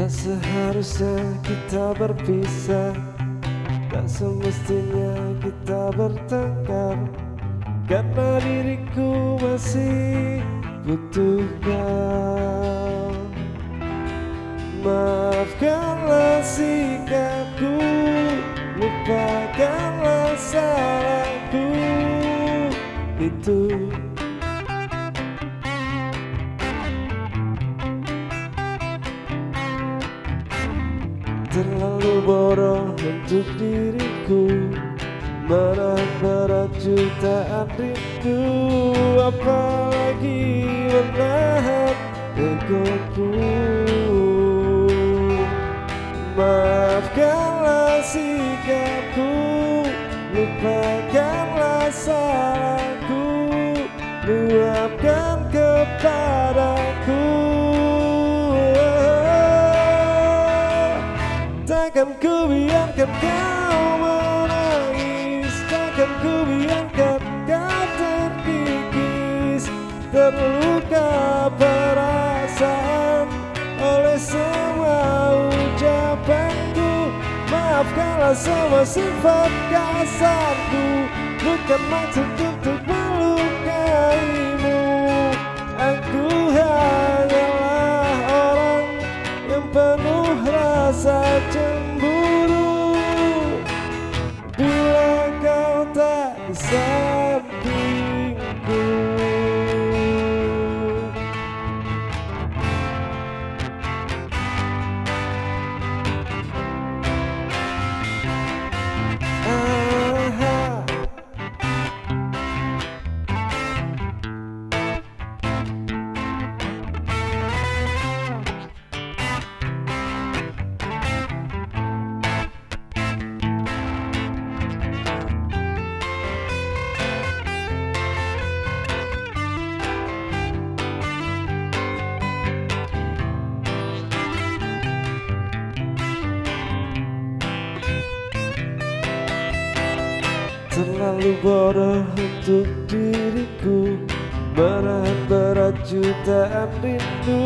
Tak seharusnya kita berpisah Tak semestinya kita bertengkar. Karena diriku masih butuh kau. Maafkanlah sikapku Lupakanlah salahku. Itu Terlalu bodoh untuk diriku. Menahan berat jutaan rindu Apalagi menahan egoku Maafkanlah sikapku Lupakanlah salahku. Luapkan Takkan ku biarkan kau menangis. Takkan ku biarkan kau terkikis. Terluka perasaan Oleh semua ucapanku. Maafkanlah semua sifat kasarku. Bukan maksud untuk melukaimu tak Terlalu bodoh untuk diriku. Menahan berat jutaan rindu.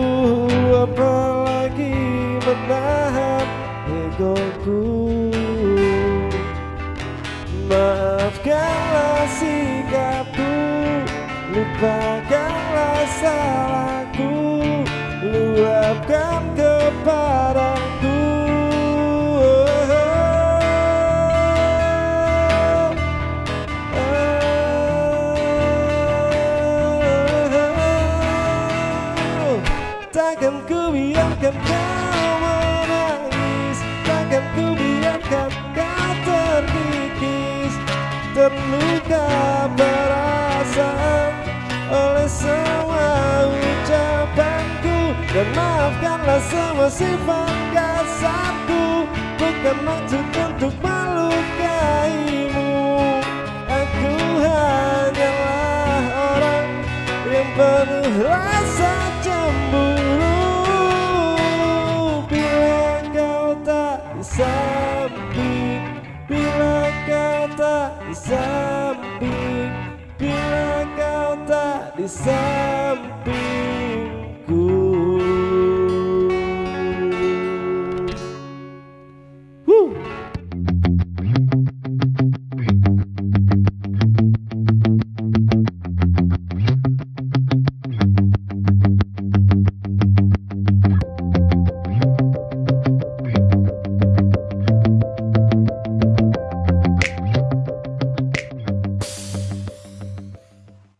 Apalagi menahan egoku. Maafkanlah sikapku. Lupakanlah salahku Takkan ku biarkan kau menangis. Takkan ku biarkan kau terkikis. Terluka perasaan Oleh semua ucapanku. Dan maafkanlah semua sifat kasarku. Bukan maksud untuk di samping. Bila kau tak di samping